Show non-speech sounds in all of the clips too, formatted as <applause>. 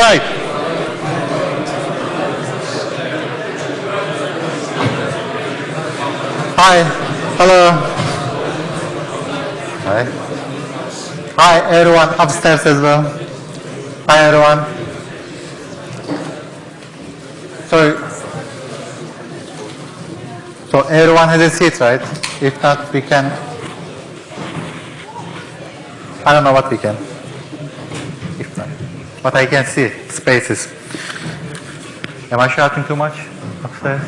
right. Hi. Hello. Hi. Hi, everyone upstairs as well. Hi, everyone. So, so everyone has a seat, right? If not, we can. I don't know what we can. But I can see spaces. Am I shouting too much upstairs?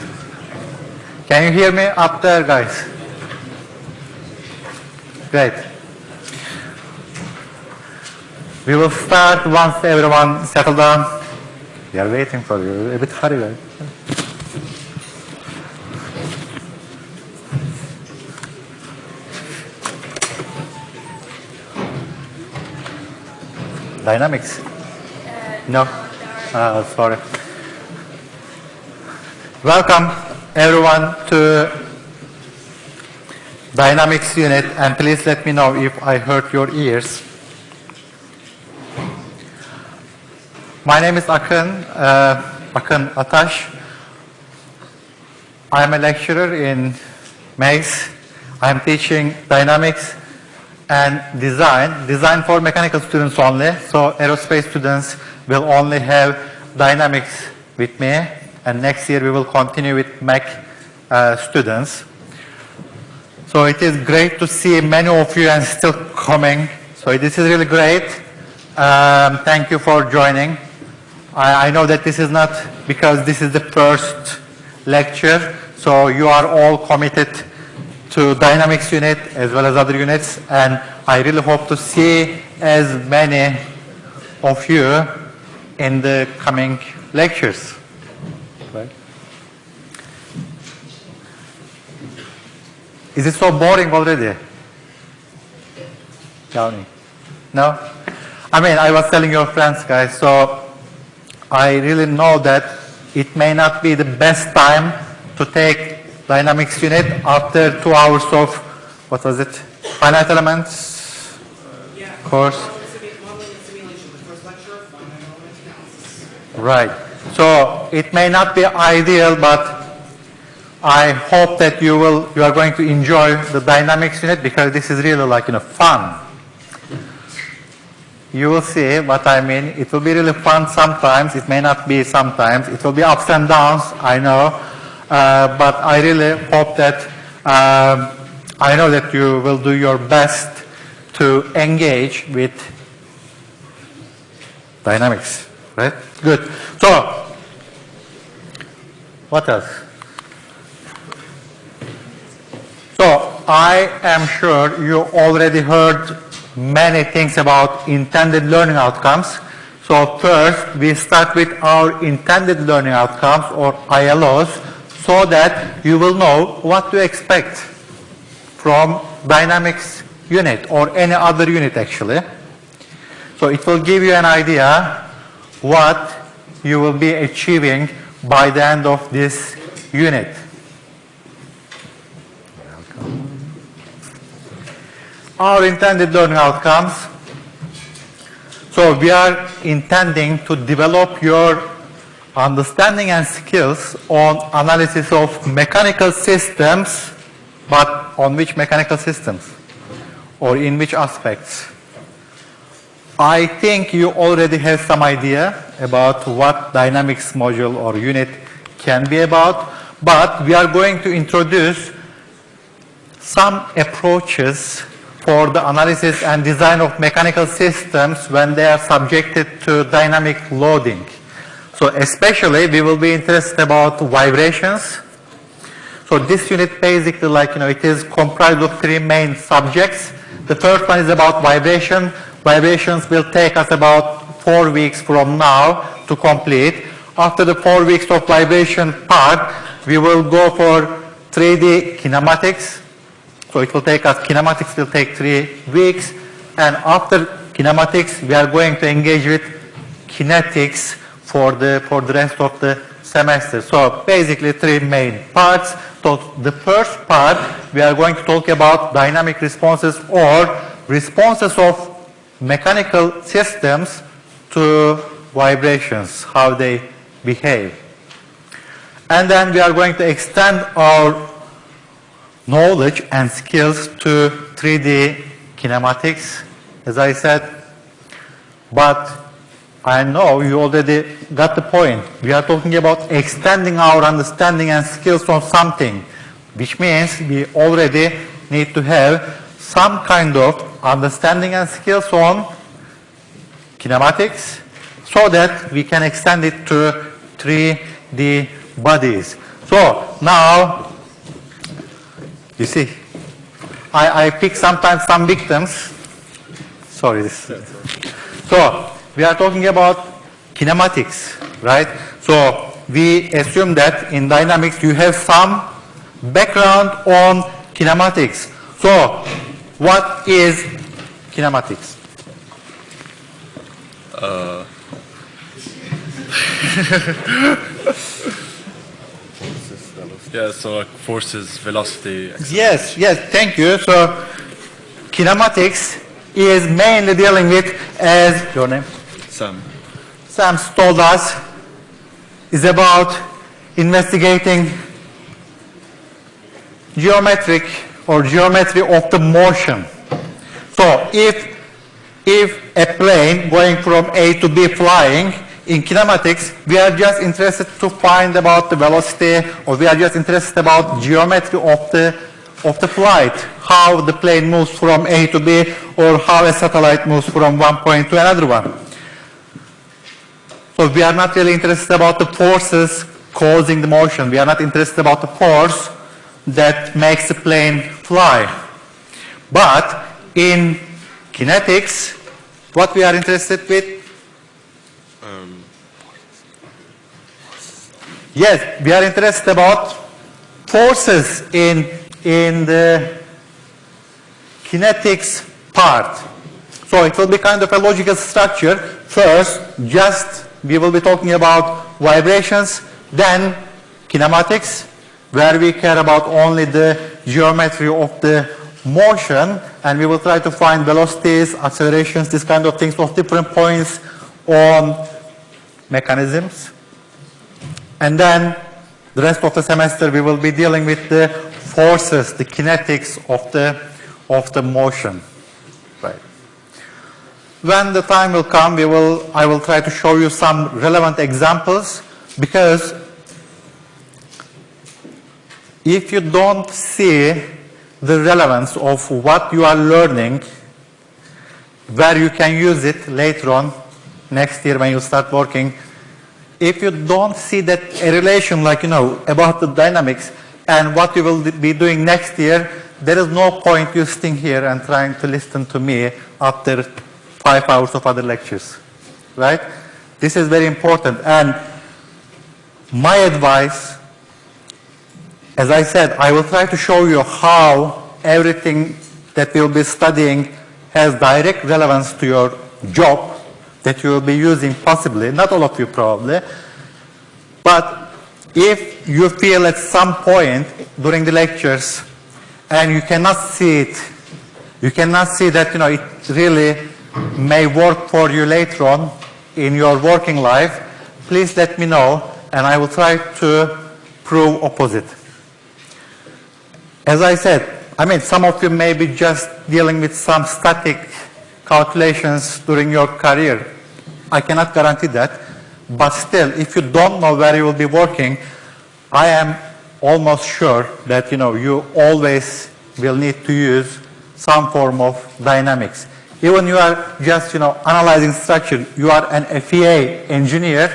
Can you hear me up there, guys? Great. We will start once everyone settle down. We are waiting for you. A bit hurry. Dynamics? No? Uh, sorry. Welcome everyone to Dynamics unit and please let me know if I hurt your ears. My name is Akın, uh, Akın Ataş. I am a lecturer in MACE. I am teaching Dynamics and design, design for mechanical students only. So aerospace students will only have dynamics with me. And next year we will continue with Mech uh, students. So it is great to see many of you and still coming. So this is really great. Um, thank you for joining. I, I know that this is not because this is the first lecture. So you are all committed to Dynamics unit as well as other units and I really hope to see as many of you in the coming lectures. Is it so boring already? Downey? No? I mean, I was telling your friends, guys, so I really know that it may not be the best time to take Dynamics unit after two hours of, what was it, finite elements Yeah. course. Right. So it may not be ideal, but I hope that you will, you are going to enjoy the dynamics unit because this is really like, you know, fun. You will see what I mean. It will be really fun sometimes. It may not be sometimes. It will be ups and downs, I know. Uh, but I really hope that, um, I know that you will do your best to engage with dynamics, right? Good. So, what else? So, I am sure you already heard many things about intended learning outcomes. So first, we start with our intended learning outcomes or ILOs so that you will know what to expect from dynamics unit or any other unit actually. So it will give you an idea what you will be achieving by the end of this unit. Our intended learning outcomes. So we are intending to develop your understanding and skills on analysis of mechanical systems, but on which mechanical systems? Or in which aspects? I think you already have some idea about what dynamics module or unit can be about, but we are going to introduce some approaches for the analysis and design of mechanical systems when they are subjected to dynamic loading. So especially we will be interested about vibrations. So this unit basically like, you know, it is comprised of three main subjects. The first one is about vibration. Vibrations will take us about four weeks from now to complete. After the four weeks of vibration part, we will go for 3D kinematics. So it will take us, kinematics will take three weeks. And after kinematics, we are going to engage with kinetics for the, for the rest of the semester. So basically three main parts. So the first part, we are going to talk about dynamic responses or responses of mechanical systems to vibrations, how they behave. And then we are going to extend our knowledge and skills to 3D kinematics, as I said. But I know you already got the point. We are talking about extending our understanding and skills on something, which means we already need to have some kind of understanding and skills on kinematics so that we can extend it to 3D bodies. So now, you see, I, I pick sometimes some victims. Sorry. So we are talking about kinematics, right? So we assume that in dynamics you have some background on kinematics. So what is kinematics? Uh, <laughs> yeah, so like forces, velocity. Yes, yes, thank you. So kinematics is mainly dealing with, as your name, Sam. Sam told us, is about investigating geometric or geometry of the motion. So if, if a plane going from A to B flying, in kinematics, we are just interested to find about the velocity or we are just interested about geometry of the, of the flight, how the plane moves from A to B or how a satellite moves from one point to another one. So we are not really interested about the forces causing the motion. We are not interested about the force that makes the plane fly. But in kinetics, what we are interested with? Yes, we are interested about forces in, in the kinetics part. So it will be kind of a logical structure. First, just we will be talking about vibrations, then kinematics, where we care about only the geometry of the motion, and we will try to find velocities, accelerations, these kind of things of different points on mechanisms. And then the rest of the semester we will be dealing with the forces, the kinetics of the, of the motion. When the time will come, we will, I will try to show you some relevant examples because if you don't see the relevance of what you are learning, where you can use it later on, next year when you start working, if you don't see that a relation like, you know, about the dynamics and what you will be doing next year, there is no point you sitting here and trying to listen to me after five hours of other lectures, right? This is very important. And my advice, as I said, I will try to show you how everything that we'll be studying has direct relevance to your job that you will be using possibly, not all of you probably, but if you feel at some point during the lectures and you cannot see it, you cannot see that, you know, it really may work for you later on in your working life, please let me know and I will try to prove opposite. As I said, I mean, some of you may be just dealing with some static calculations during your career. I cannot guarantee that. But still, if you don't know where you will be working, I am almost sure that, you know, you always will need to use some form of dynamics. Even you are just, you know, analyzing structure, you are an FEA engineer,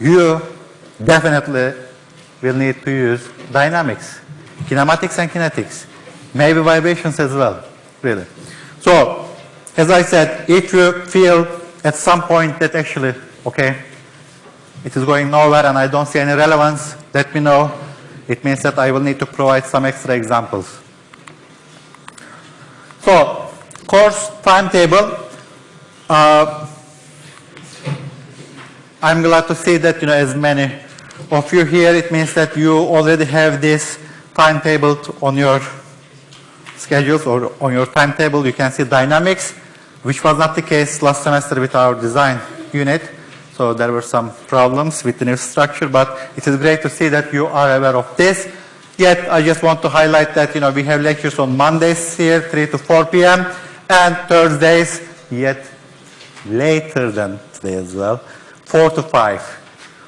you definitely will need to use dynamics, kinematics and kinetics, maybe vibrations as well, really. So, as I said, if you feel at some point that actually, okay, it is going nowhere and I don't see any relevance, let me know. It means that I will need to provide some extra examples. So, course timetable. Uh, I'm glad to see that, you know, as many of you here, it means that you already have this timetable on your schedules or on your timetable. You can see dynamics, which was not the case last semester with our design unit. So there were some problems with the new structure, but it is great to see that you are aware of this. Yet I just want to highlight that you know we have lectures on Mondays here, 3 to 4 p.m., and Thursdays, yet later than today as well, 4 to 5.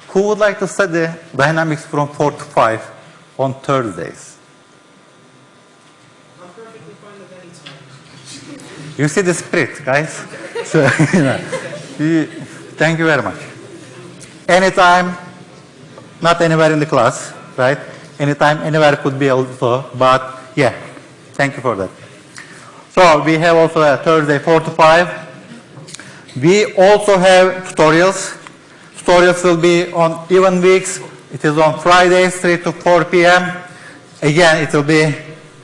Who would like to study dynamics from 4 to 5 on Thursdays? I'm perfectly. You see the spirit, guys. <laughs> So, you know, thank you very much. Anytime, not anywhere in the class, right? Anytime, anywhere could be also, but yeah, thank you for that. So we have also a Thursday 4 to 5. We also have tutorials. Tutorials will be on even weeks. It is on Fridays 3 to 4 p.m. Again, it will be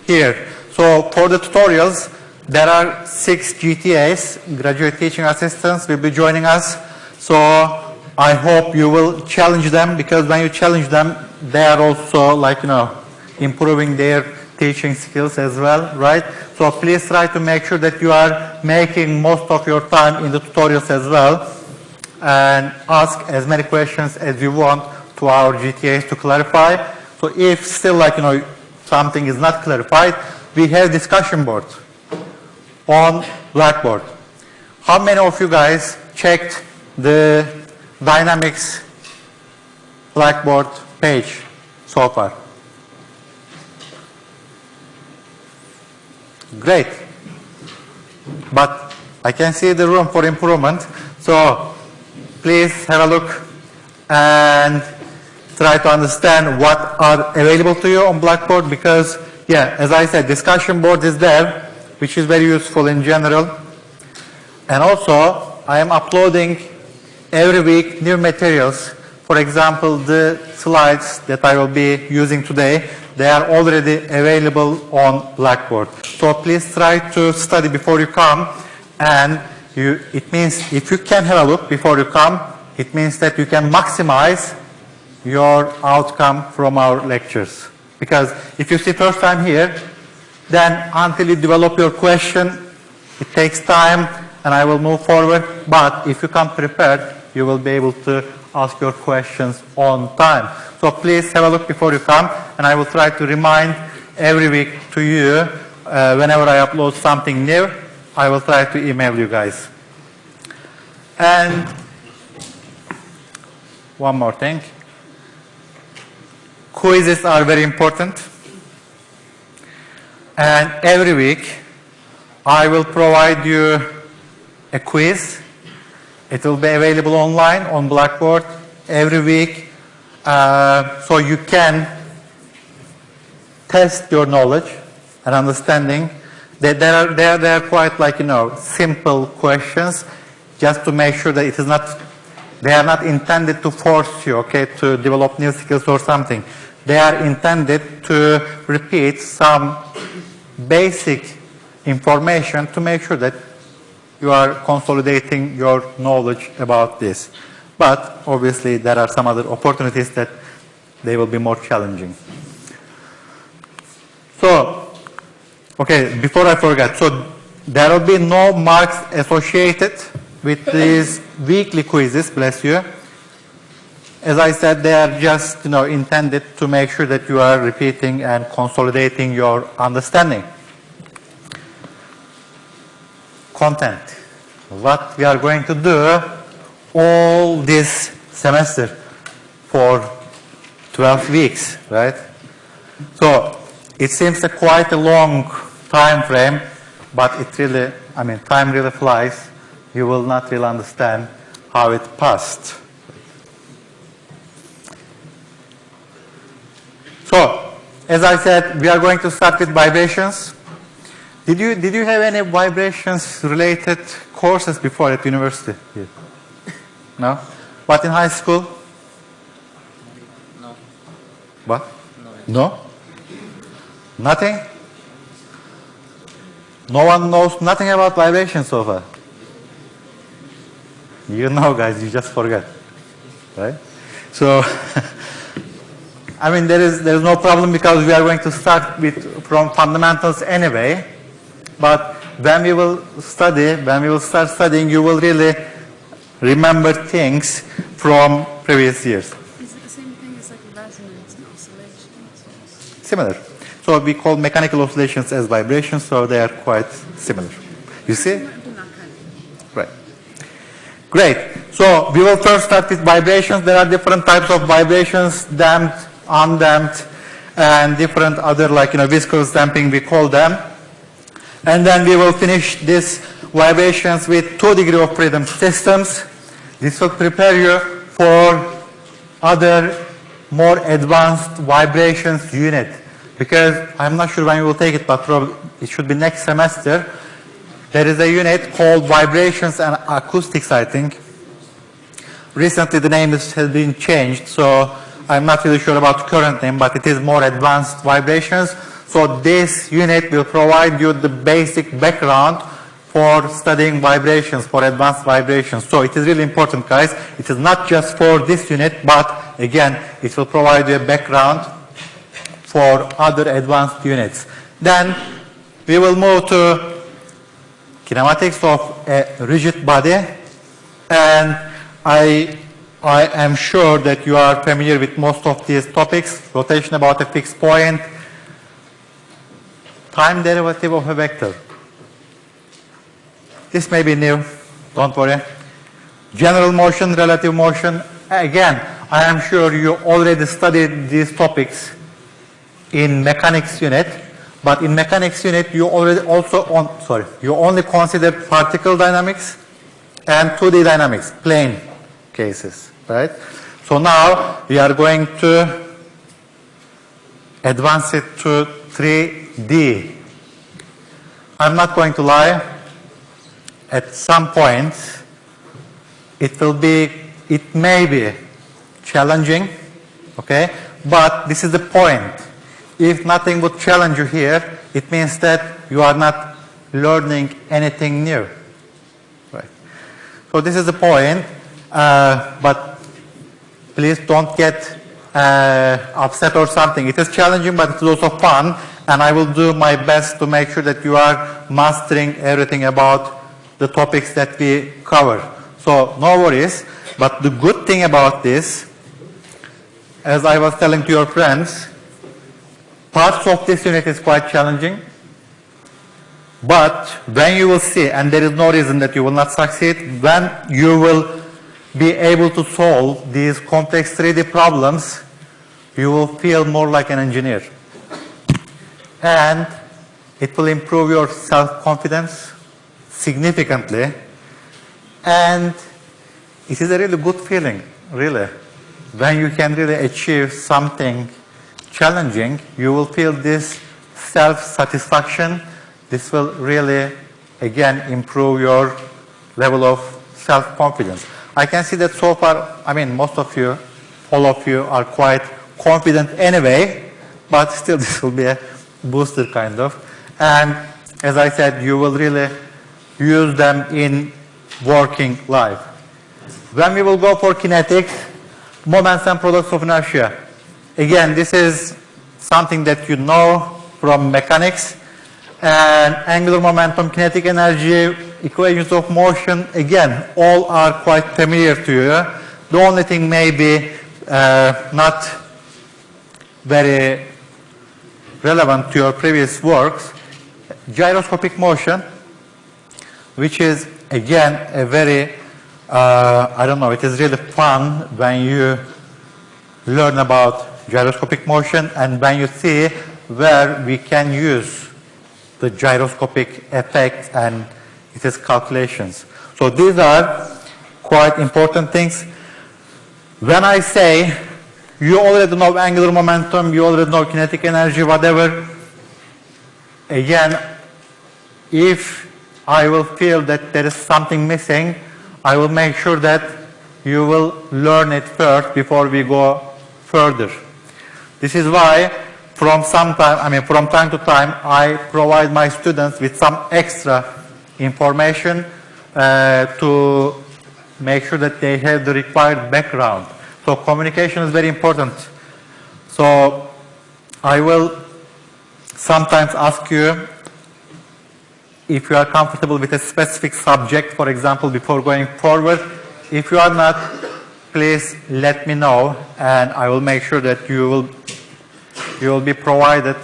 here. So for the tutorials, there are six GTAs, graduate teaching assistants will be joining us. So I hope you will challenge them because when you challenge them, they are also like, you know, improving their teaching skills as well, right? So please try to make sure that you are making most of your time in the tutorials as well and ask as many questions as you want to our GTAs to clarify. So if still like, you know, something is not clarified, we have discussion board on Blackboard. How many of you guys checked the Dynamics Blackboard page so far? Great. But I can see the room for improvement. So please have a look and try to understand what are available to you on Blackboard because, yeah, as I said, discussion board is there, which is very useful in general. And also, I am uploading every week new materials. For example, the slides that I will be using today, they are already available on Blackboard. So please try to study before you come. And you, it means if you can have a look before you come, it means that you can maximize your outcome from our lectures. Because if you see first time here, then until you develop your question, it takes time and I will move forward. But if you come prepared, you will be able to ask your questions on time. So please have a look before you come and I will try to remind every week to you uh, whenever I upload something new, I will try to email you guys. And one more thing. Quizzes are very important. And every week, I will provide you a quiz. It will be available online on Blackboard every week. Uh, so you can test your knowledge and understanding. They, are, they, are, they are quite like, you know, simple questions just to make sure that it is not, they are not intended to force you, okay, to develop new skills or something. They are intended to repeat some basic information to make sure that you are consolidating your knowledge about this. But obviously there are some other opportunities that they will be more challenging. So, okay, before I forget, so there will be no marks associated with these weekly quizzes, bless you. As I said, they are just you know, intended to make sure that you are repeating and consolidating your understanding. Content. What we are going to do all this semester for 12 weeks, right? So it seems a quite a long time frame, but it really, I mean, time really flies. You will not really understand how it passed. So, as I said, we are going to start with vibrations. Did you, did you have any vibrations related courses before at university? Here? No? What in high school? No. What? No? Nothing? No one knows nothing about vibrations so far. You know, guys, you just forget. Right? So, <laughs> I mean, there is, there is no problem because we are going to start with, from fundamentals anyway. But when we will study, when we will start studying, you will really remember things from previous years. Is it the same thing as like resonance and oscillations? Similar. So we call mechanical oscillations as vibrations, so they are quite similar. You see? Might have done that kind of. Right. Great. So we will first start with vibrations. There are different types of vibrations, damped, undamped, and different other like, you know, viscous damping, we call them. And then we will finish these vibrations with two degree of freedom systems. This will prepare you for other more advanced vibrations unit. Because I'm not sure when you will take it, but probably it should be next semester. There is a unit called Vibrations and Acoustics, I think. Recently the name has been changed, so I'm not really sure about the current name, but it is more advanced vibrations. So this unit will provide you the basic background for studying vibrations, for advanced vibrations. So it is really important, guys. It is not just for this unit, but again, it will provide you a background for other advanced units. Then we will move to kinematics of a rigid body and I, I am sure that you are familiar with most of these topics, rotation about a fixed point, time derivative of a vector. This may be new, don't worry. General motion, relative motion, again, I am sure you already studied these topics in mechanics unit, but in mechanics unit you already also on, sorry, you only consider particle dynamics and 2D dynamics, plane cases, right? So now we are going to advance it to 3D. I'm not going to lie, at some point it will be, it may be challenging, okay? But this is the point. If nothing would challenge you here, it means that you are not learning anything new. Right. So this is the point, uh, but please don't get uh, upset or something. It is challenging, but it's also fun, and I will do my best to make sure that you are mastering everything about the topics that we cover. So no worries, but the good thing about this, as I was telling to your friends, parts of this unit is quite challenging, but when you will see, and there is no reason that you will not succeed, when you will be able to solve these complex 3D problems, you will feel more like an engineer. And it will improve your self-confidence significantly. And it is a really good feeling, really. When you can really achieve something challenging, you will feel this self-satisfaction. This will really, again, improve your level of self-confidence. I can see that so far, I mean, most of you, all of you are quite confident anyway, but still <laughs> this will be a booster kind of. And as I said, you will really use them in working life. When we will go for kinetics, moments and products of inertia. Again, this is something that you know from mechanics. And angular momentum, kinetic energy, equations of motion, again, all are quite familiar to you. The only thing may be uh, not very relevant to your previous works, gyroscopic motion, which is again a very, uh, I don't know, it is really fun when you learn about gyroscopic motion and when you see where we can use the gyroscopic effect and its calculations. So these are quite important things. When I say you already know angular momentum, you already know kinetic energy, whatever, again, if I will feel that there is something missing, I will make sure that you will learn it first before we go further. This is why from some time, I mean from time to time, I provide my students with some extra information uh, to make sure that they have the required background. So communication is very important. So I will sometimes ask you if you are comfortable with a specific subject, for example, before going forward. If you are not, please let me know and I will make sure that you will, you will be provided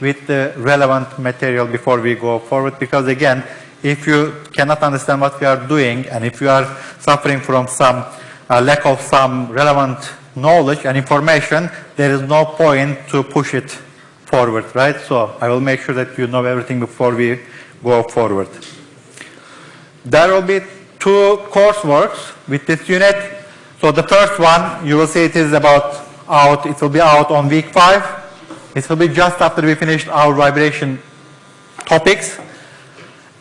with the relevant material before we go forward because again, if you cannot understand what we are doing and if you are suffering from some uh, lack of some relevant knowledge and information, there is no point to push it forward, right? So I will make sure that you know everything before we go forward. There will be two courseworks with this unit. So the first one, you will see it is about out, it will be out on week five. It will be just after we finished our vibration topics.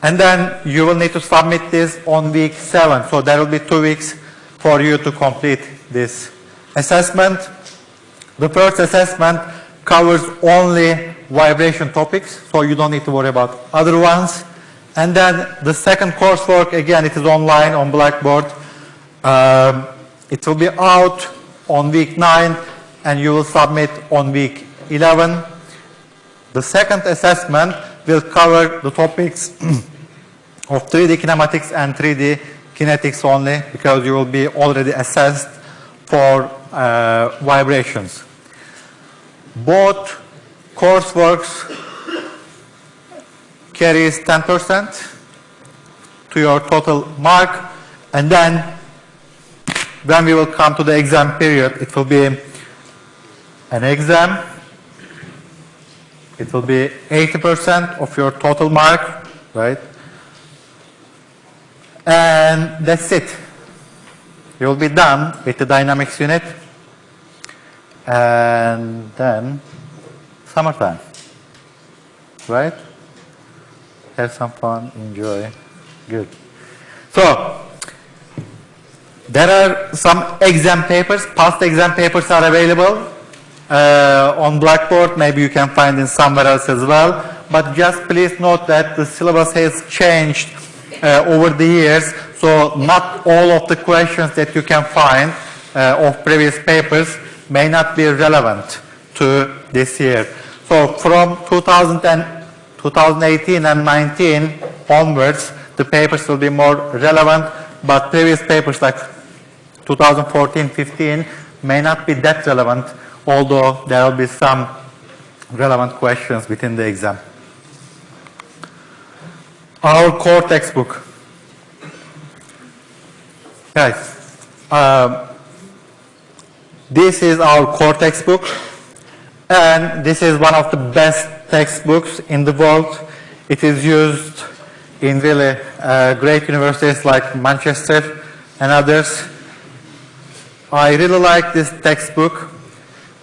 And then you will need to submit this on week seven. So there will be two weeks for you to complete this assessment. The first assessment covers only vibration topics, so you don't need to worry about other ones. And then the second coursework, again, it is online on Blackboard. Um, it will be out on week 9 and you will submit on week 11. The second assessment will cover the topics <clears throat> of 3D kinematics and 3D kinetics only because you will be already assessed for uh, vibrations. Both courseworks carries 10% to your total mark and then when we will come to the exam period it will be an exam it will be 80% of your total mark right and that's it you will be done with the dynamics unit and then summertime right have some fun, enjoy. Good. So, there are some exam papers, past exam papers are available uh, on Blackboard. Maybe you can find in somewhere else as well. But just please note that the syllabus has changed uh, over the years. So not all of the questions that you can find uh, of previous papers may not be relevant to this year. So from 2000 and 2018 and 19 onwards, the papers will be more relevant, but previous papers like 2014, 15 may not be that relevant, although there will be some relevant questions within the exam. Our core textbook. Guys, um, this is our core textbook, and this is one of the best textbooks in the world. It is used in really uh, great universities like Manchester and others. I really like this textbook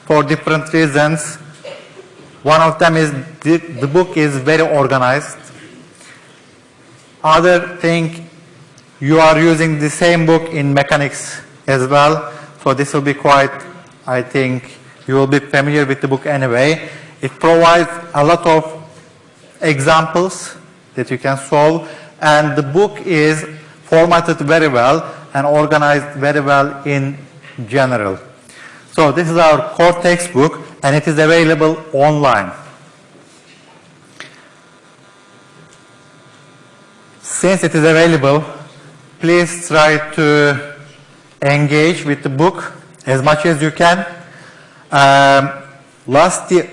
for different reasons. One of them is the, the book is very organized. Other thing, you are using the same book in mechanics as well. So this will be quite, I think, you will be familiar with the book anyway. It provides a lot of examples that you can solve and the book is formatted very well and organized very well in general. So this is our core textbook and it is available online. Since it is available, please try to engage with the book as much as you can. Um, last year,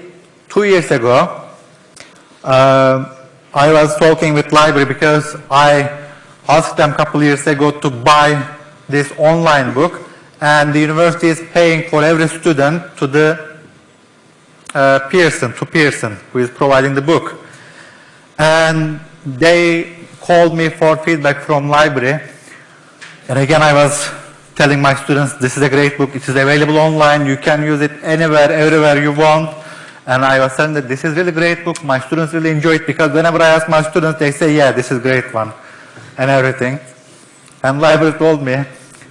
two years ago, uh, I was talking with library because I asked them a couple years ago to buy this online book and the university is paying for every student to the uh, Pearson, to Pearson, who is providing the book. And they called me for feedback from library. And again, I was telling my students, this is a great book, it is available online, you can use it anywhere, everywhere you want. And I was saying that this is really great book. My students really enjoy it because whenever I ask my students, they say, yeah, this is great one and everything. And library told me,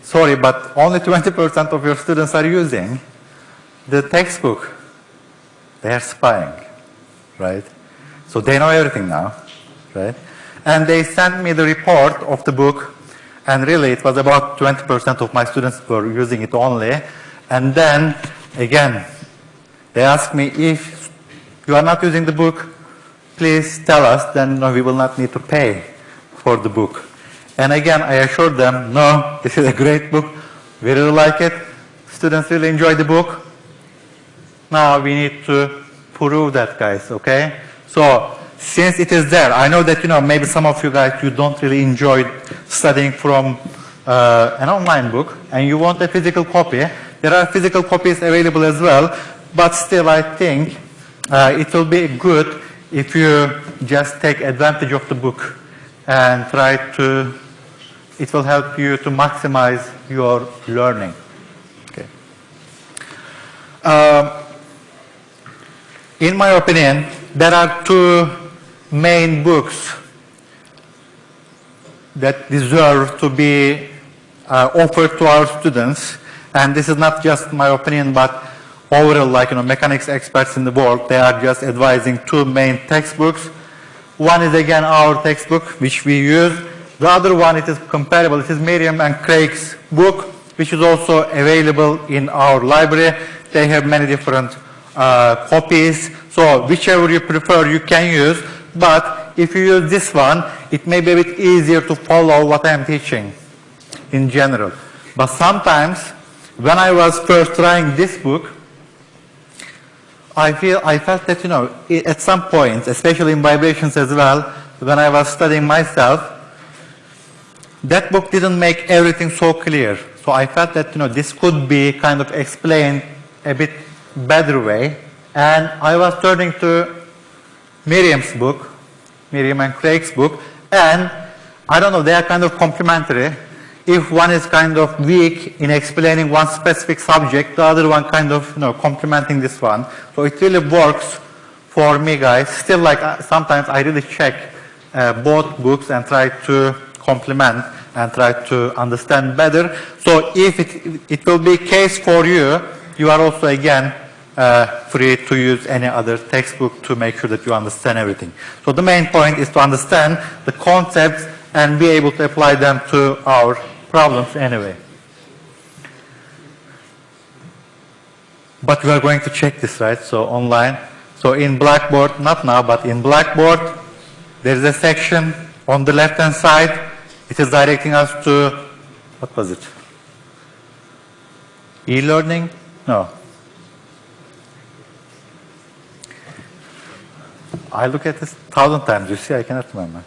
sorry, but only 20% of your students are using the textbook. They are spying, right? So they know everything now, right? And they sent me the report of the book and really it was about 20% of my students were using it only. And then, again, they asked me if you are not using the book, please tell us, then no, we will not need to pay for the book. And again, I assured them, no, this is a great book. We really like it. Students really enjoy the book. Now we need to prove that, guys, okay? So, since it is there, I know that, you know, maybe some of you guys, you don't really enjoy studying from uh, an online book, and you want a physical copy. There are physical copies available as well, but still I think uh, it will be good if you just take advantage of the book and try to, it will help you to maximize your learning. Okay. Um, in my opinion, there are two main books that deserve to be uh, offered to our students. And this is not just my opinion, but overall, like, you know, mechanics experts in the world, they are just advising two main textbooks. One is again our textbook, which we use. The other one, it is comparable. It is Meriam and Kraige's book, which is also available in our library. They have many different uh, copies. So whichever you prefer, you can use. But if you use this one, it may be a bit easier to follow what I am teaching in general. But sometimes, when I was first trying this book, I feel I felt that you know at some point, especially in vibrations as well, when I was studying myself, that book didn't make everything so clear. So I felt that you know this could be kind of explained a bit better way, and I was turning to Meriam's book, Meriam and Kraige's book, and I don't know, they are kind of complementary. If one is kind of weak in explaining one specific subject, the other one kind of, you know, complementing this one. So it really works for me, guys. Still, like, uh, sometimes I really check uh, both books and try to complement and try to understand better. So if it, it will be case for you, you are also, again, uh, free to use any other textbook to make sure that you understand everything. So the main point is to understand the concepts and be able to apply them to our problems anyway. But we are going to check this, right? So online. So in Blackboard, not now, but in Blackboard, there is a section on the left-hand side. It is directing us to, what was it? E-learning? No. I look at this thousand times, you see, I cannot remember.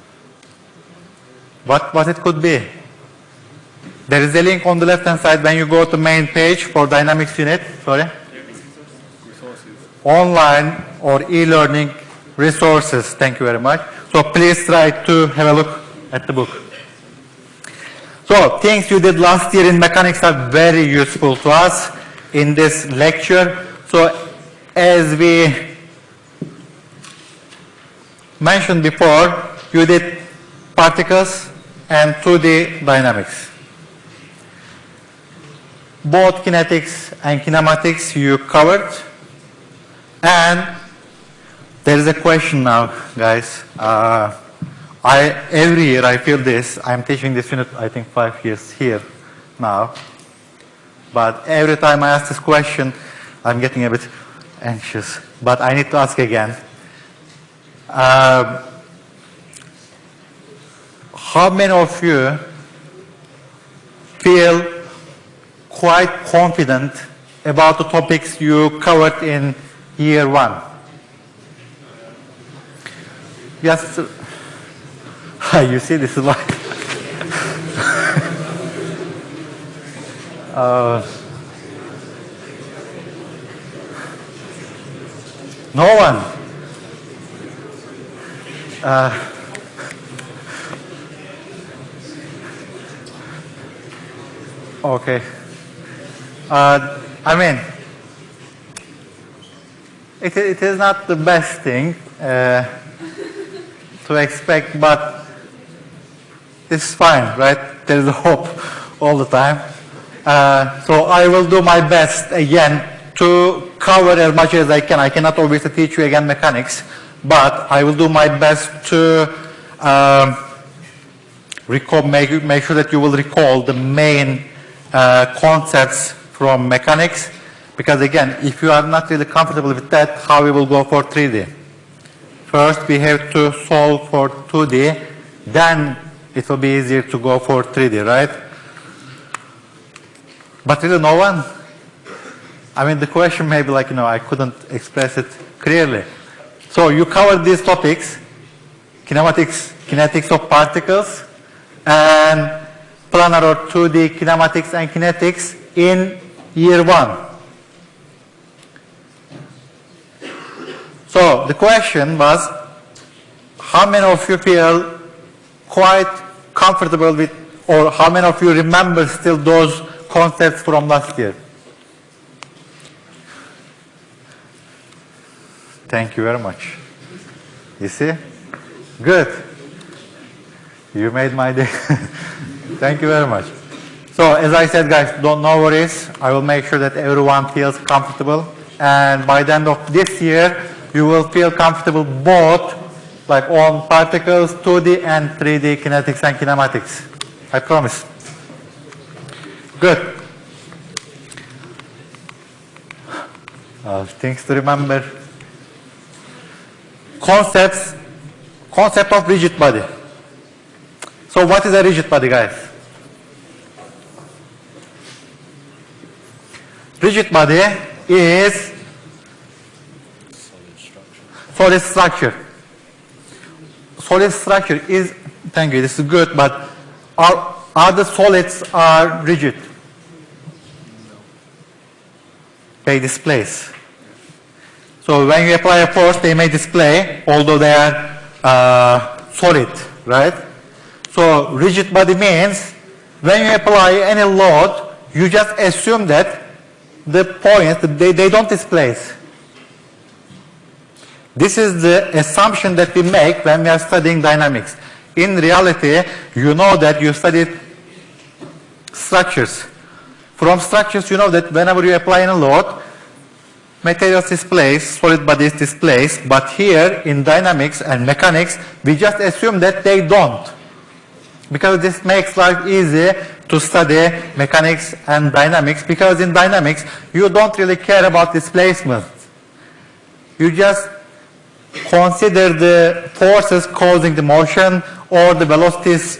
What, what it could be? There is a link on the left-hand side when you go to main page for Dynamics unit, sorry. Online or e-learning resources, thank you very much. So please try to have a look at the book. So things you did last year in mechanics are very useful to us in this lecture. So as we mentioned before, you did particles and 2D dynamics. Both kinetics and kinematics you covered. And there is a question now, guys. Uh, I, every year I feel this. I'm teaching this unit, I think, five years here now. But every time I ask this question, I'm getting a bit anxious. But I need to ask again. Um, how many of you feel quite confident about the topics you covered in year one? Yes. <laughs> You see, this is why. <laughs> uh, no one. Uh, okay. Uh, I mean, it, it is not the best thing uh, to expect, but it's fine, right? There is <laughs> hope all the time. Uh, so I will do my best again to cover as much as I can. I cannot obviously teach you again mechanics, but I will do my best to um, recall, make, make sure that you will recall the main uh, concepts from mechanics. Because again, if you are not really comfortable with that, how we will go for 3D? First, we have to solve for 2D, then it will be easier to go for 3D, right? But really no one? I mean, the question may be like, you know, I couldn't express it clearly. So you covered these topics, kinematics, kinetics of particles, and planar or 2D kinematics and kinetics in year one. So the question was, how many of you feel quite comfortable with, or how many of you remember still those concepts from last year? Thank you very much. You see? Good. You made my day. <laughs> Thank you very much. So as I said, guys, don't no worries. I will make sure that everyone feels comfortable. And by the end of this year, you will feel comfortable both like on particles, 2D and 3D kinetics and kinematics. I promise. Good. Uh, things to remember. Concepts, concept of rigid body. So what is a rigid body, guys? Rigid body is solid structure. Solid structure is, thank you, this is good, but are, are the solids are rigid? They displace. So when you apply a force, they may display, although they are uh, solid, right? So rigid body means when you apply any load, you just assume that the points, they, they don't displace. This is the assumption that we make when we are studying dynamics. In reality, you know that you studied structures. From structures, you know that whenever you apply a load, materials displace, solid bodies displace, but here in dynamics and mechanics, we just assume that they don't. Because this makes life easy to study mechanics and dynamics, because in dynamics, you don't really care about displacement. You just consider the forces causing the motion or the velocities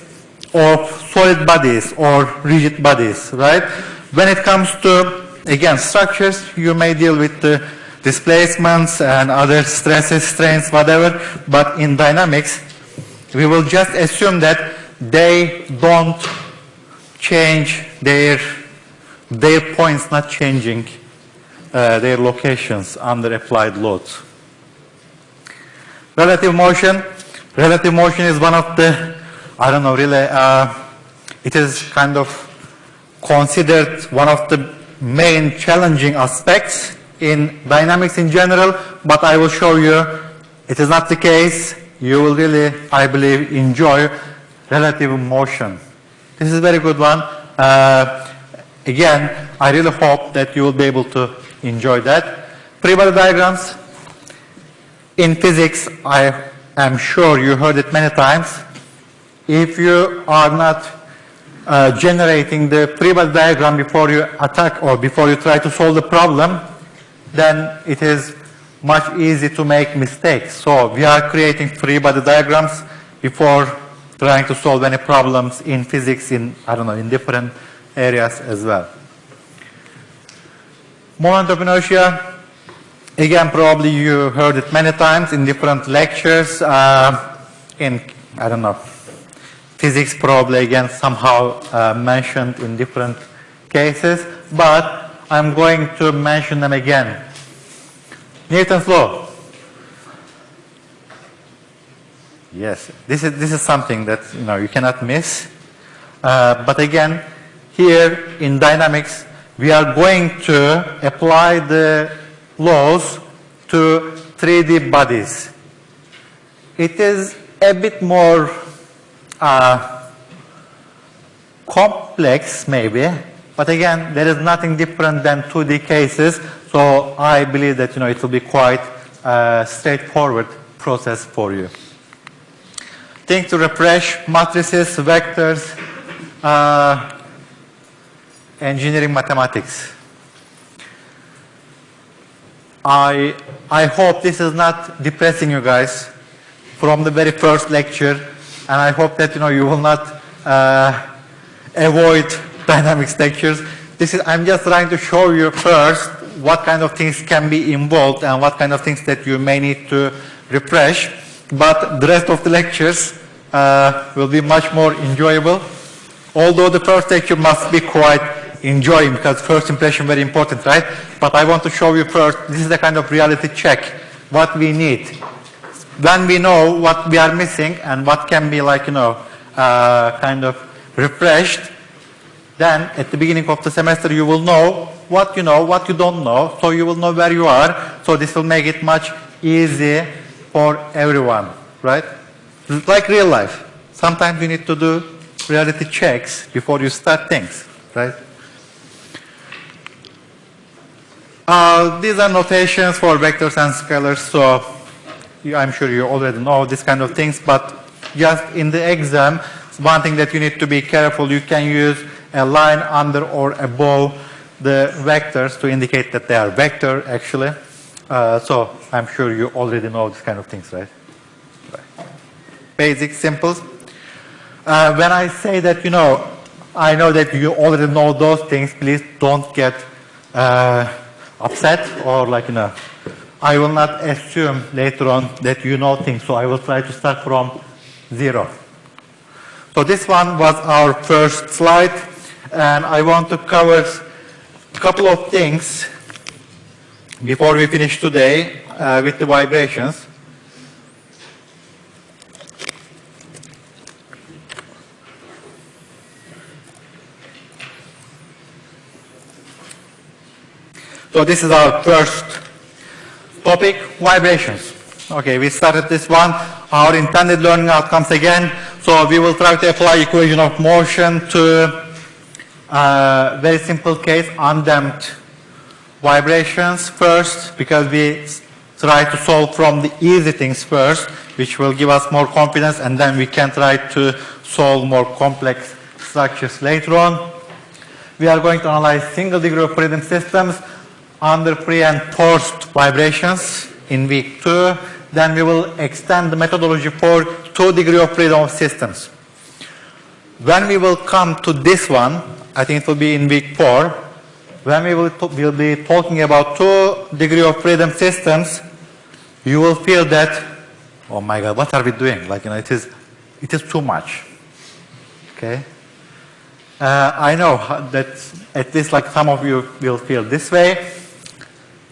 of solid bodies or rigid bodies, right? When it comes to, again, structures, you may deal with the displacements and other stresses, strains, whatever, but in dynamics, we will just assume that they don't change their, their points not changing uh, their locations under applied loads. Relative motion. Relative motion is one of the, I don't know, really, uh, it is kind of considered one of the main challenging aspects in dynamics in general, but I will show you it is not the case. You will really, I believe, enjoy relative motion. This is a very good one. Uh, again, I really hope that you will be able to enjoy that. Free body diagrams, in physics, I am sure you heard it many times. If you are not uh, generating the free body diagram before you attack or before you try to solve the problem, then it is much easy to make mistakes. So we are creating free body diagrams before trying to solve any problems in physics in, I don't know, in different areas as well. Of inertia, Again, probably you heard it many times in different lectures. Uh, in, I don't know, physics probably again somehow uh, mentioned in different cases, but I'm going to mention them again. Newton's law. Yes, this is, this is something that you, know, you cannot miss. Uh, but again, here in dynamics, we are going to apply the laws to 3D bodies. It is a bit more complex maybe, but again, there is nothing different than 2D cases, so I believe that you know, it will be quite a straightforward process for you. Think to refresh matrices, vectors, uh, engineering mathematics. I, I hope this is not depressing you guys from the very first lecture, and I hope that you know you will not uh, avoid <laughs> dynamics lectures. this is, I'm just trying to show you first what kind of things can be involved and what kind of things that you may need to refresh. But the rest of the lectures uh, will be much more enjoyable. Although the first lecture must be quite enjoying because first impression very important, right? But I want to show you first, this is the kind of reality check, what we need. When we know what we are missing and what can be like, you know, uh, kind of refreshed, then at the beginning of the semester you will know what you know, what you don't know, so you will know where you are. So this will make it much easy for everyone, right? Like real life. Sometimes you need to do reality checks before you start things, right? Uh, these are notations for vectors and scalars, so I'm sure you already know these kind of things, but just in the exam, one thing that you need to be careful, you can use a line under or above the vectors to indicate that they are vector, actually. Uh, so I'm sure you already know these kind of things, right? right. Basic, simple. Uh, when I say that, you know, I know that you already know those things, please don't get uh, upset or like, you know, I will not assume later on that you know things, so I will try to start from zero. So this one was our first slide, and I want to cover a couple of things before we finish today uh, with the vibrations. So this is our first topic, vibrations. Okay, we started this one, our intended learning outcomes again. So we will try to apply equation of motion to a very simple case, undamped vibrations first, because we try to solve from the easy things first, which will give us more confidence, and then we can try to solve more complex structures later on. We are going to analyze single degree of freedom systems under free and forced vibrations in week two. Then we will extend the methodology for two degree of freedom of systems. When we will come to this one, I think it will be in week four, when we will, will be talking about two degree of freedom systems, you will feel that, oh my God, what are we doing? Like, you know, it is, it is too much. Okay? Uh, I know that at least like some of you will feel this way.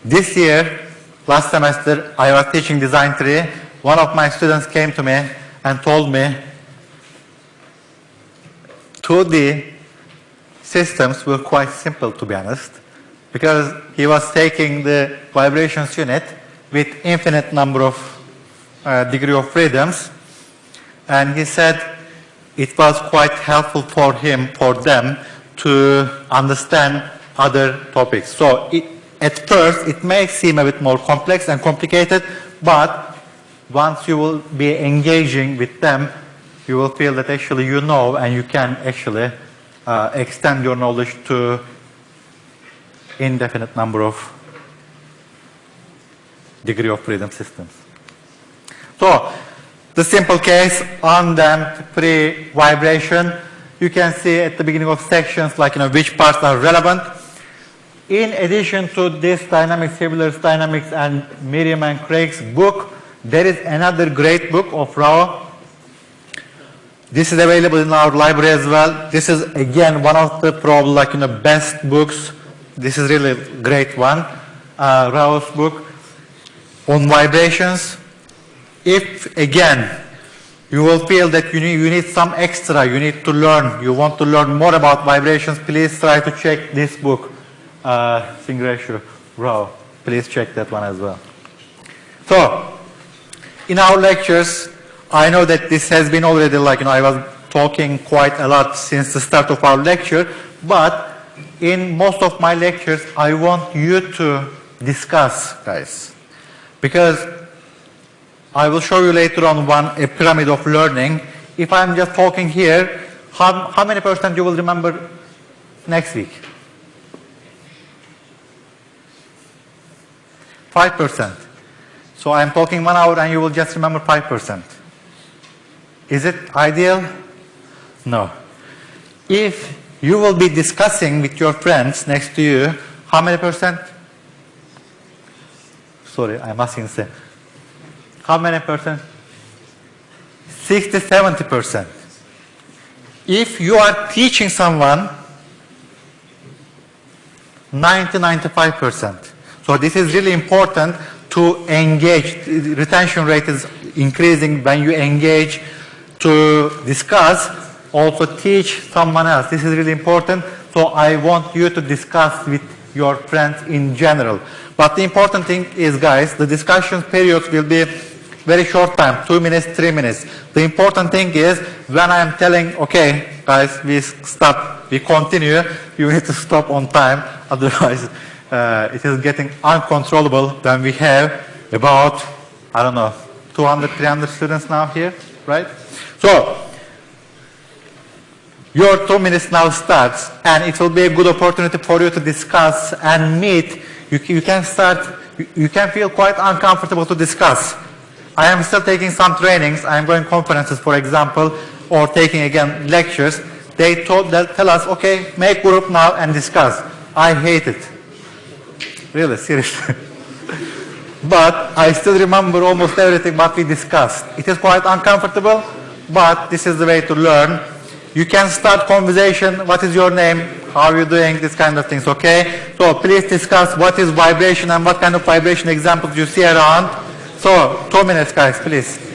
This year, last semester, I was teaching design three. One of my students came to me and told me 2D systems were quite simple, to be honest, because he was taking the vibrations unit with infinite number of uh, degree of freedoms, and he said it was quite helpful for him, for them, to understand other topics. So it, at first, it may seem a bit more complex and complicated, but once you will be engaging with them, you will feel that actually you know and you can actually uh, extend your knowledge to indefinite number of degree of freedom systems. So, the simple case, on undamped free vibration, you can see at the beginning of sections like you know which parts are relevant. In addition to this Dynamics, Hibbeler's Dynamics and Meriam and Kraige's book, there is another great book of Rao. This is available in our library as well. This is again one of the probably like you know best books. This is really a great one. Uh, Rao's book on vibrations. If again you will feel that you need, you need some extra, you need to learn, you want to learn more about vibrations, please try to check this book uh, Rao. Please check that one as well. So, in our lectures, I know that this has been already like, you know, I was talking quite a lot since the start of our lecture, but in most of my lectures, I want you to discuss, guys. Because I will show you later on one, a pyramid of learning. If I'm just talking here, how, how many percent you will remember next week? 5%. So I'm talking one hour and you will just remember 5%. Is it ideal? No. If you will be discussing with your friends next to you how many percent? Sorry, I'm asking. How many percent? 60, 70 percent. If you are teaching someone 90, 95 percent. So this is really important to engage. Retention rate is increasing when you engage to discuss, also teach someone else. This is really important. So I want you to discuss with your friends in general. But the important thing is, guys, the discussion periods will be very short time, two minutes, three minutes. The important thing is when I'm telling, okay, guys, we stop, we continue, you need to stop on time, <laughs> otherwise uh, it is getting uncontrollable when we have about, I don't know, 200, 300 students now here, right? So, your two minutes now starts, and it will be a good opportunity for you to discuss and meet. You, you can start, you, can feel quite uncomfortable to discuss. I am still taking some trainings. I am going conferences, for example, or taking again lectures. They told, tell us, okay, make group now and discuss. I hate it. Really, seriously. <laughs> but I still remember almost everything what we discussed. It is quite uncomfortable, but this is the way to learn. You can start conversation, what is your name, how are you doing, this kind of things, okay? So please discuss what is vibration and what kind of vibration examples you see around. So, two minutes guys, please.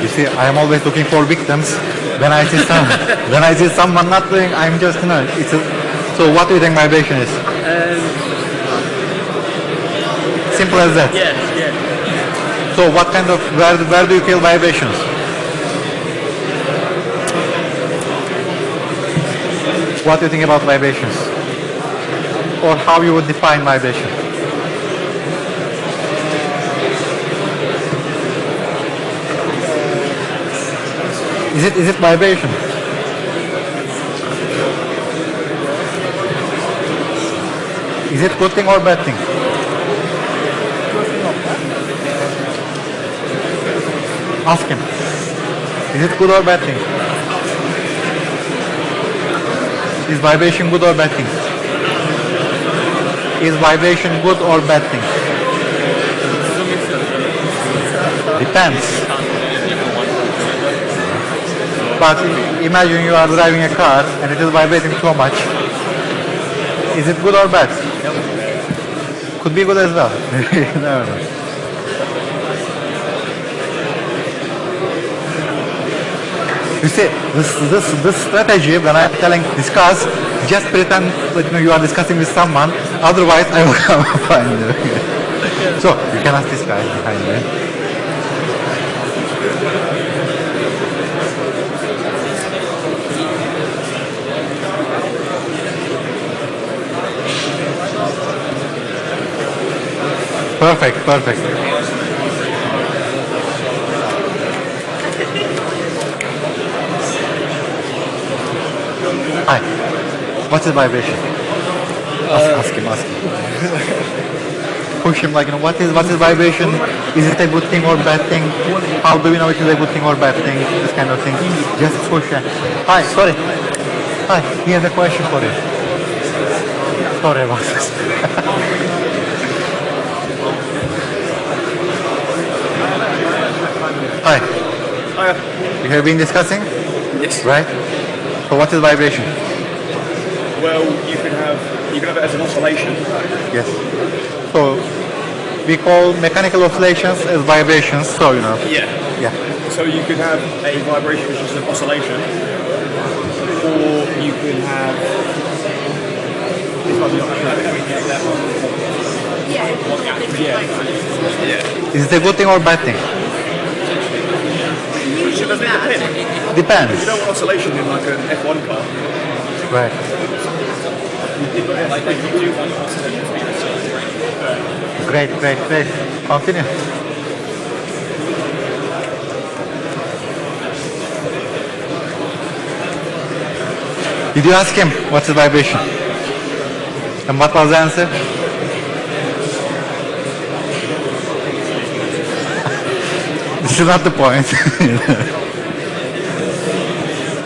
You see, I am always looking for victims. When I see some, <laughs> when I see someone not doing, I'm just, you know, it's a, so what do you think vibration is? Um, Simple as that. Yeah, yeah. So what kind of, where, where do you feel vibrations? What do you think about vibrations? Or how you would define vibration? Is it, is it vibration? Is it good thing or bad thing? Ask him. Is it good or bad thing? Is vibration good or bad thing? Is vibration good or bad thing? Depends. But imagine you are driving a car and it is vibrating so much. Is it good or bad? Could be good as well. <laughs> Know. You see, this, this, this strategy, when I'm telling discuss, just pretend that you, know, you are discussing with someone, otherwise I will <laughs> come find you. <laughs> so, you can ask this guy behind me. Perfect, perfect. Hi. What's the vibration? Ask, uh, ask him, ask him. Push him like, you know, what is, what is vibration? Is it a good thing or bad thing? How do we know it is a good thing or bad thing? This kind of thing. Just push him. Hi, sorry. Hi, he has a question for you. Sorry about this. <laughs> Hi. You have been discussing, Yes. right? So what is vibration? Well, you can have you can have it as an oscillation. Yes. So we call mechanical oscillations as vibrations. So you know. Yeah. Yeah. So you could have a vibration which is an oscillation, or you could have. This might be not Yeah. Yeah. Is it a good thing or bad thing? Doesn't it depend? Depends. You don't want oscillation in like an F1 car. Right. Like you do want oscillation to be Great, great, great. Continue. Did you ask him what's the vibration? And what was the answer? Is not the point. <laughs>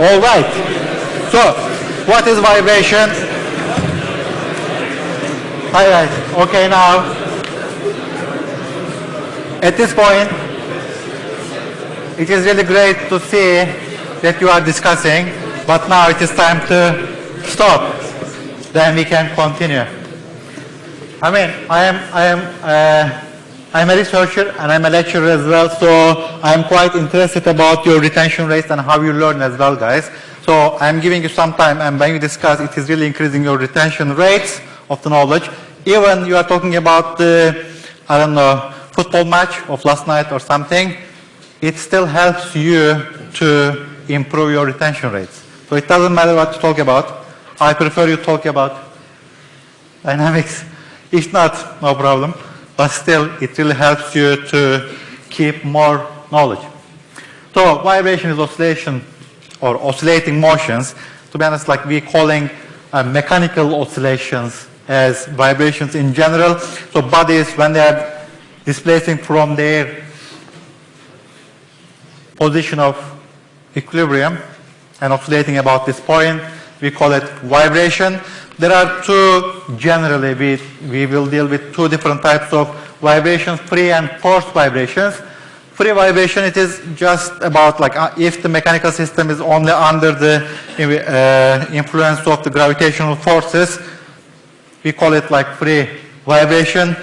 All right. So, what is vibration? All right. Okay, now at this point, it is really great to see that you are discussing, but now it is time to stop. Then we can continue. I mean, I am, I am, uh, I'm a researcher and I'm a lecturer as well, so I'm quite interested about your retention rates and how you learn as well, guys. So I'm giving you some time, and when you discuss, it is really increasing your retention rates of the knowledge. Even you are talking about the, I don't know, football match of last night or something, it still helps you to improve your retention rates. So it doesn't matter what you talk about. I prefer you talk about dynamics. If not, no problem. But still, it really helps you to keep more knowledge. So vibration is oscillation or oscillating motions. To be honest, like we're calling uh, mechanical oscillations as vibrations in general. So bodies, when they are displacing from their position of equilibrium and oscillating about this point. We call it vibration. There are two, generally, we, we will deal with two different types of vibrations, free and forced vibrations. Free vibration, it is just about like uh, if the mechanical system is only under the uh, influence of the gravitational forces, we call it like free vibration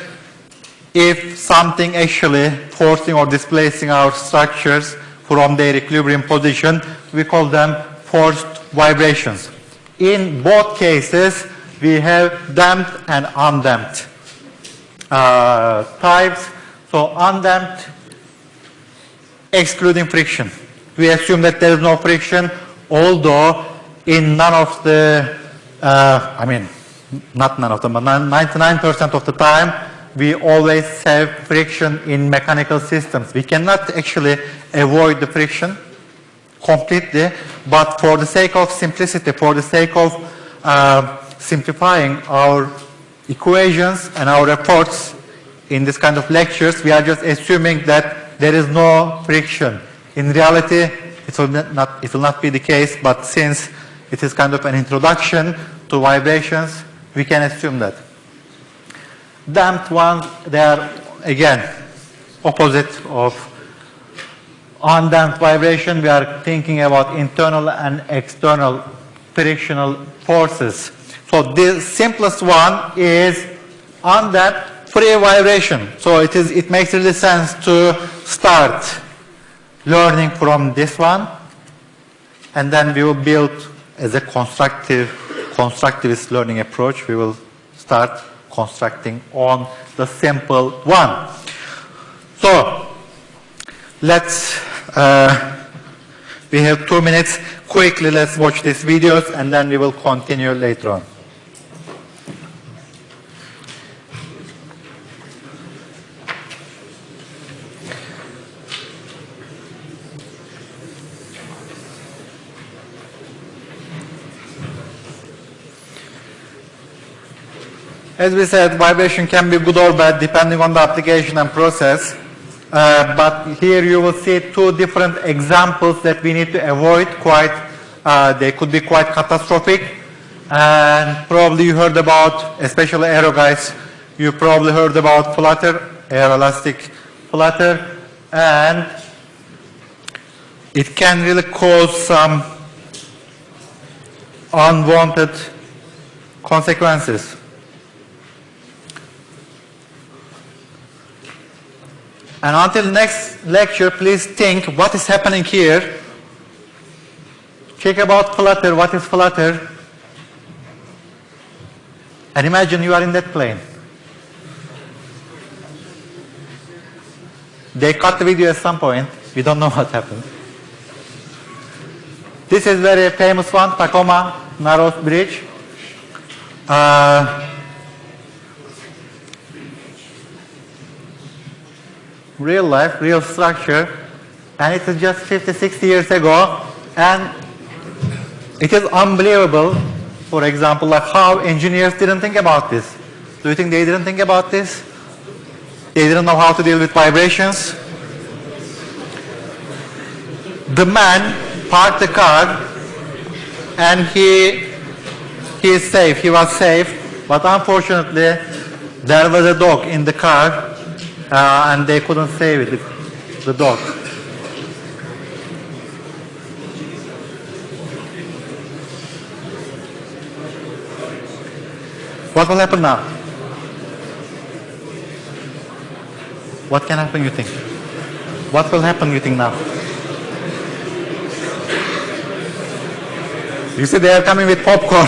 if something actually forcing or displacing our structures from their equilibrium position, we call them forced vibrations. In both cases, we have damped and undamped uh, types. So undamped, excluding friction. We assume that there is no friction, although in none of the, uh, I mean, not none of them, but 99% of the time, we always have friction in mechanical systems. We cannot actually avoid the friction completely, but for the sake of simplicity, for the sake of uh, simplifying our equations and our reports in this kind of lectures, we are just assuming that there is no friction. In reality, it will not, it will not be the case, but since it is kind of an introduction to vibrations, we can assume that. Damped ones, they are again opposite of undamped vibration. We are thinking about internal and external frictional forces. So the simplest one is undamped free vibration. So it is it makes really sense to start learning from this one and then we will build as a constructive constructivist learning approach we will start constructing on the simple one. So let's, uh, we have two minutes. Quickly, let's watch these videos and then we will continue later on. As we said, vibration can be good or bad depending on the application and process. Uh, but here you will see two different examples that we need to avoid quite, uh, they could be quite catastrophic. And probably you heard about, especially aero guys, you probably heard about flutter, aeroelastic flutter, and it can really cause some unwanted consequences. And until next lecture, please think what is happening here. Think about Flutter, what is Flutter? And imagine you are in that plane. They cut the video at some point. We don't know what happened. This is very famous one, Tacoma Narrows Bridge. Uh, real life, real structure, and it is just 50, 60 years ago, and it is unbelievable, for example, like how engineers didn't think about this. Do you think they didn't think about this? They didn't know how to deal with vibrations. The man parked the car and he, he is safe, he was safe, but unfortunately there was a dog in the car uh, and they couldn't save it, the dog. What will happen now? What can happen, you think? What will happen, you think, now? You see, they are coming with popcorn. <laughs>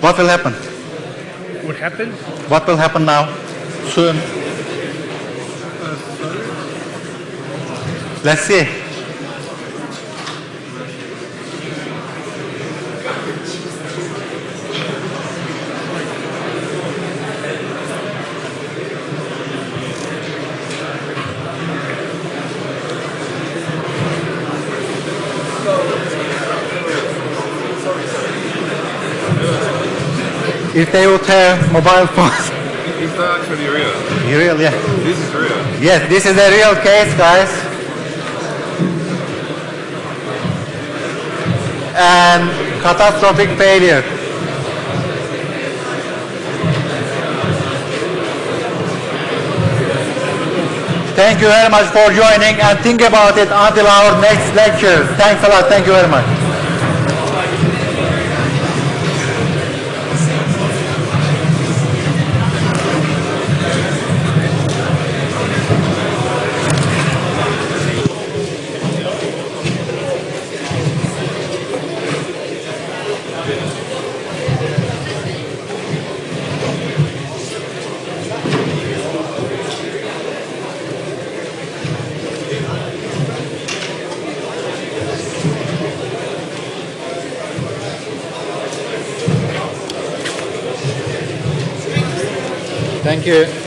what will happen? What happened? What will happen now? Soon. Let's see. If they would have mobile phones. Is actually real? Real, yeah. This is real. Yes, this is a real case, guys. And catastrophic failure. Thank you very much for joining and think about it until our next lecture. Thanks a lot. Thank you very much. Thank you.